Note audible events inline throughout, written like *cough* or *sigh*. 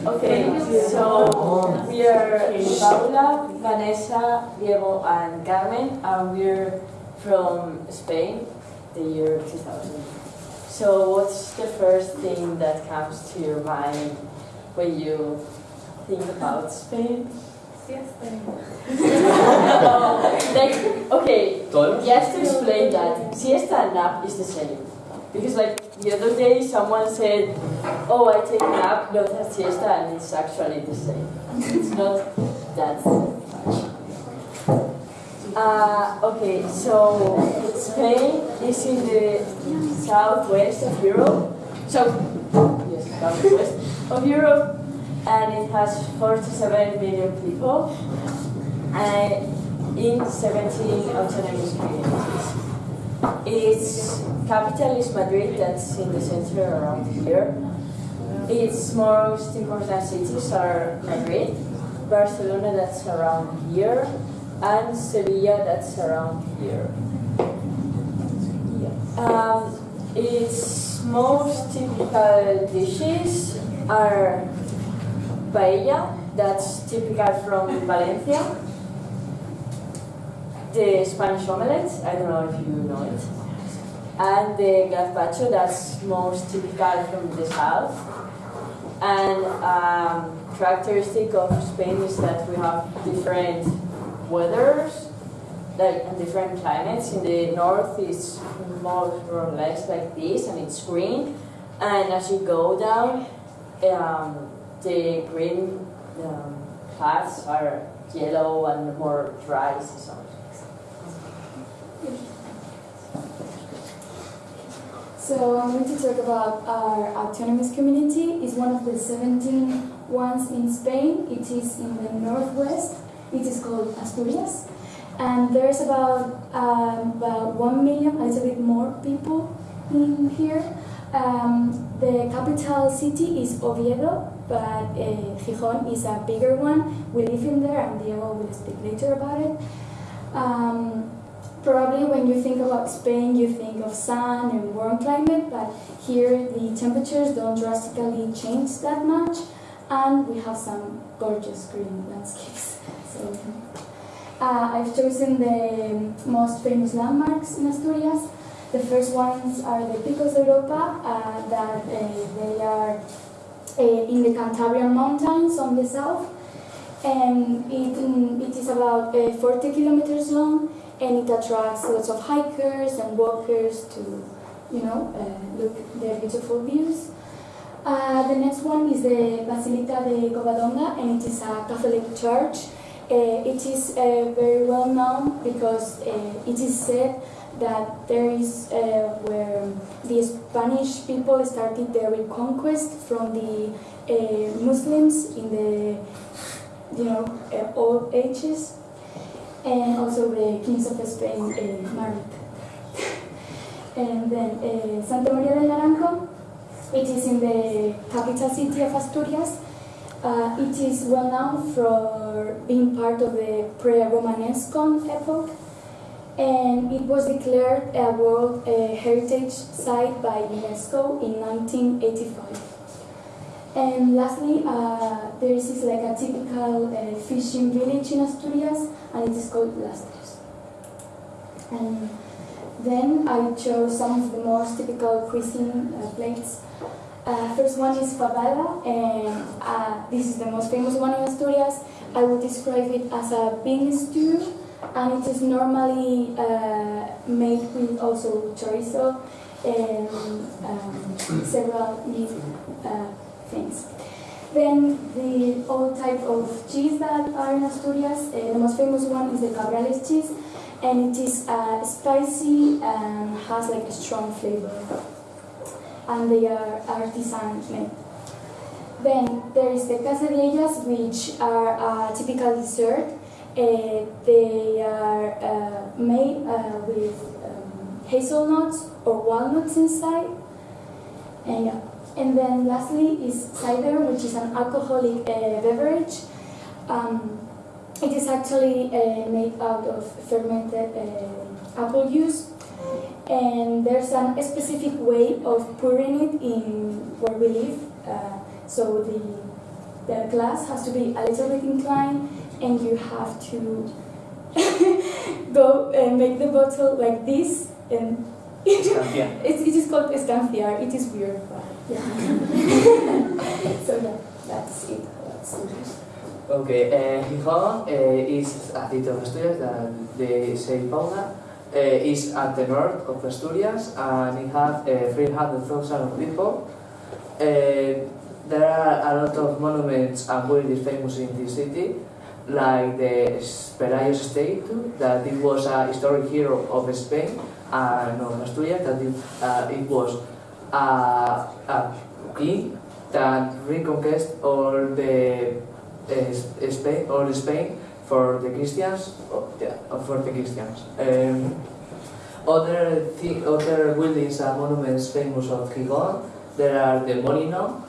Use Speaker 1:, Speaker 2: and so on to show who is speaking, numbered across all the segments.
Speaker 1: Okay, so we are Paula, Vanessa, Diego, and Carmen, and we're from Spain, the year 2000. So, what's the first thing that comes to your mind when you think about Spain? no, *laughs* oh, like, okay,
Speaker 2: ¿Todos?
Speaker 1: just to explain that, siesta and nap is the same. Because like the other day someone said, oh I take a nap, not a siesta, and it's actually the same. It's not that much. Uh, okay, so Spain is in the southwest of Europe. So, yes, southwest of Europe, and it has 47 million people, and in 17 autonomous communities. Its capital is Madrid, that's in the center around here. Its most important cities are Madrid, Barcelona, that's around here, and Sevilla, that's around here. Um, its most typical dishes are paella, that's typical from Valencia, the Spanish omelette, I don't know if you know it, and the gazpacho, that's most typical from the south. And um, characteristic of Spain is that we have different weathers, like and different climates. In the north, it's more or less like this, and it's green. And as you go down, um, the green um, are yellow and more dry seasons.
Speaker 3: So I'm going to talk about our autonomous community. It's one of the 17 ones in Spain. It is in the northwest. It is called Asturias. And there's about, um, about 1 million, a little bit more people in here. Um, the capital city is Oviedo, but uh, Gijón is a bigger one. We live in there, and Diego will speak later about it. Um, Probably when you think about Spain, you think of sun and warm climate, but here the temperatures don't drastically change that much, and we have some gorgeous green landscapes. So uh, I've chosen the most famous landmarks in Asturias. The first ones are the Picos de Europa, uh, that uh, they are uh, in the Cantabrian Mountains on the south, and it, mm, it is about uh, 40 kilometers long and it attracts lots of hikers and walkers to, you know, uh, look their beautiful views. Uh, the next one is the Basilica de Covadonga, and it is a Catholic church. Uh, it is uh, very well known because uh, it is said that there is uh, where the Spanish people started their reconquest from the Muslims in the, you know, old ages and also the kings of Spain married. and then uh, Santa Maria del Naranco, it is in the capital city of Asturias. Uh, it is well known for being part of the pre-Romanesque epoch, and it was declared a World uh, Heritage Site by UNESCO in 1985. And lastly, uh, there is like a typical uh, fishing village in Asturias, and it is called Lastres. And then I chose some of the most typical cuisine uh, plates. Uh, first one is fabada, and uh, this is the most famous one in Asturias. I would describe it as a bean stew, and it is normally uh, made with also chorizo and um, several meat things. Then the old type of cheese that are in Asturias, uh, the most famous one is the Cabrales cheese, and it is uh, spicy and has like a strong flavor. And they are artisan made. Then there is the quesadillas, which are a typical dessert. Uh, they are uh, made uh, with um, hazelnuts or walnuts inside. And yeah. And then lastly is cider, which is an alcoholic uh, beverage. Um, it is actually uh, made out of fermented uh, apple juice. And there's a specific way of pouring it in where we live. Uh, so the the glass has to be a little bit inclined, and you have to *laughs* go and make the bottle like this, and *laughs* It, it is called escanciar. It is weird, but yeah. *laughs* so yeah, that's it. That's it.
Speaker 2: Okay, uh, Gijón uh, is a city of Asturias that they say Paula. Uh, is at the north of Asturias and it has uh, 300,000 of people. Uh, there are a lot of monuments and buildings famous in this city, like the Pelayo statue, that it was a historic hero of Spain and of Asturias, that it, uh, it was a, a king that reconquest all the uh, Spain, all Spain for the Christians, oh, yeah, for the Christians. Um, other thi- other buildings and monuments famous of Gijón, there are the Molinón,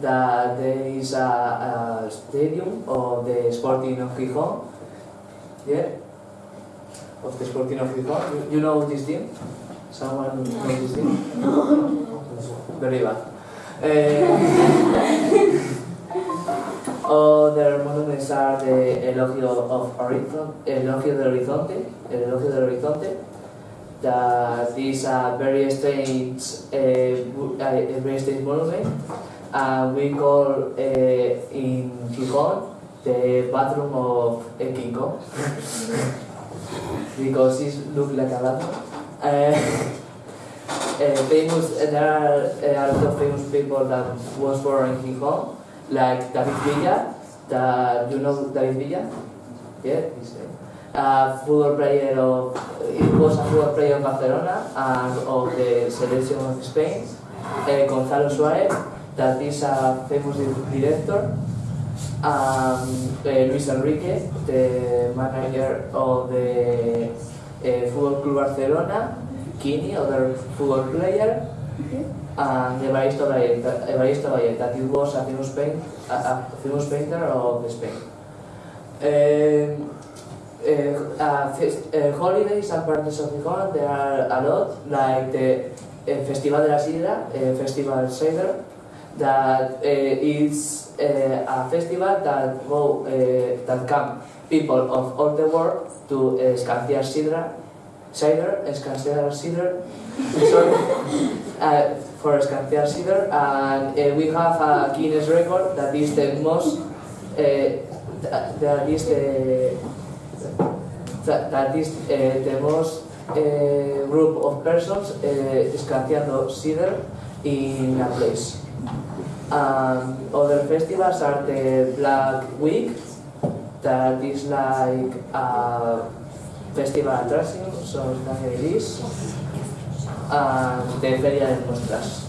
Speaker 2: that there is a, a stadium of the Sporting of Gijón, yeah, of the Sporting of Gijón. You, you know this team? Someone know this team? *laughs* Very bad. Uh, other monuments are the Elogio of Horizonte, Elogio del Horizonte, El Elogio del Horizonte, that is a very strange, uh, uh, a very strange monument, and we call uh, in Gijón the bathroom of uh, King Kong, *laughs* because it looks like a bathroom. Uh, uh, *laughs* famous, uh, there are uh, a lot of famous people that was born in Gijón, like David Villa, that you know David Villa? Yeah, he's a uh, football player of, it was a football player of Barcelona and of the selection of Spain. Uh, Gonzalo Suarez, that is a famous di- director. Um, uh, Luis Enrique, the manager of the uh, Football Club Barcelona. Kini, other football player and Evaristo Vallet, Evaristo Vallet, that he was a famous, paint, a, a famous painter of Spain. Um, uh, uh, fest, uh, holidays and parties of Gijón, there are a lot, like the Festival de la Sidra, Festival Cider, that uh, is uh, a festival that go uh, that come people of all the world to uh, Escanciar Sidra, cider, Escanciar Cider, sorry, *laughs* uh, for Escanciar Cider, and we have a Guinness record that is the most, that, that is the, that, that is the most group of persons uh, escanciando cider in a place. Um, other festivals are the Black Week, that is like a festival attraction, so that it is, and the Feria de Muestras.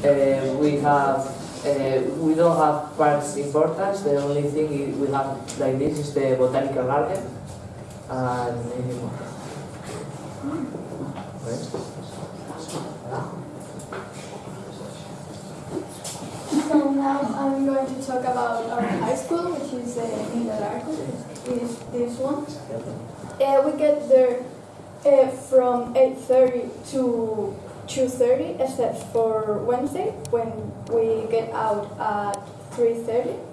Speaker 2: Uh, we have, uh, we don't have parts importance, the only thing we have like this is the Botanical Garden, and maybe more.
Speaker 4: So now I'm going to talk about our high school, which is uh, in the Arco, is this one. Uh, we get there uh, from 8.30 to 2.30, except for Wednesday, when we get out at 3.30.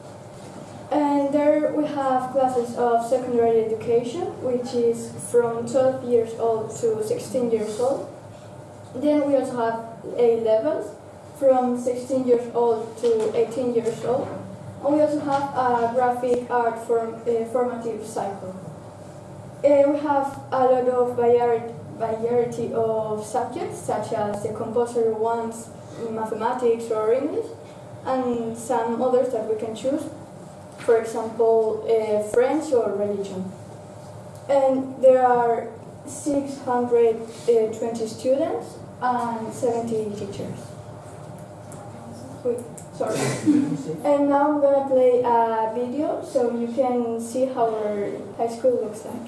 Speaker 4: And there we have classes of secondary education, which is from 12 years old to 16 years old. Then we also have A levels, from 16 years old to 18 years old. And we also have a graphic art form, uh, formative cycle. Uh, we have a lot of variety, of subjects, such as the compulsory ones, mathematics or English, and some others that we can choose. For example, uh, French or religion. And there are 620 students and 70 teachers. Sorry. and now I'm gonna play a video so you can see how our high school looks like.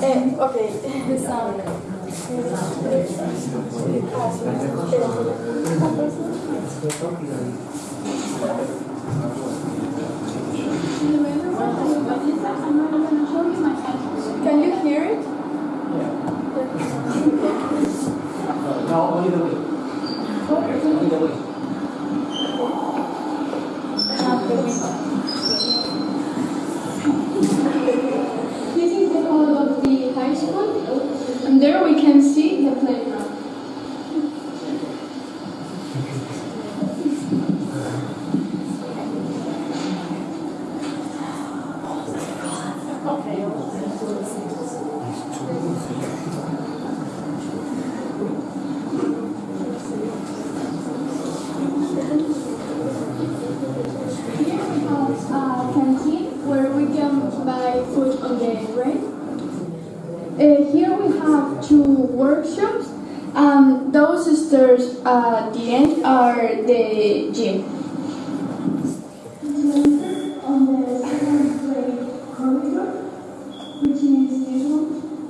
Speaker 4: Eh, okay, the *laughs* sound it?
Speaker 2: No, only the wing. Only the wing.
Speaker 4: This is the hall of the high school, and there we can see the playground. Here we have a canteen where we can buy food on the break. Uh, here we have two workshops, and those at the end are the gym. The which is this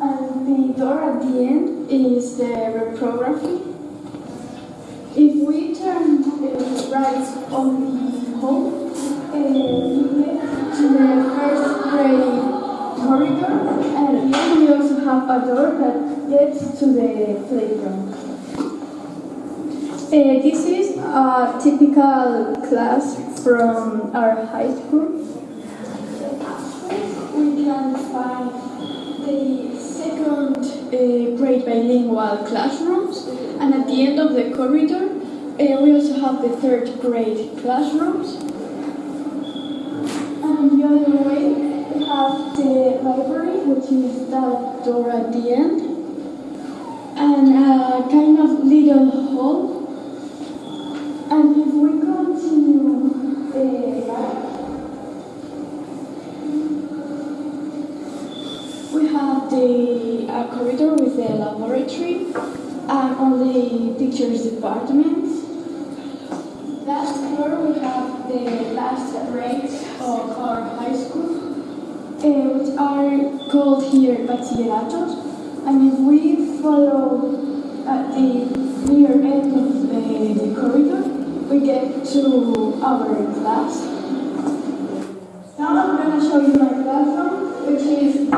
Speaker 4: and the door at the end is the reprography. If we turn uh, right on the hall, uh, we get to the first grade corridor, and here we also have a door that gets to the playground. Uh, this is a typical class from our high school. We can find the second uh, grade bilingual classrooms, and at the end of the corridor, uh, we also have the third grade classrooms. And the other way, we have the library, which is that door at the end, and a kind of little hall. And if we continue the right, we have the uh, corridor with the laboratory and all the teachers' departments. Last floor we have the last grades of our high school, uh, which are called here bachilleratos. And if we follow at the near end of the, the corridor, we get to our class. Now I'm going to show you my classroom, which is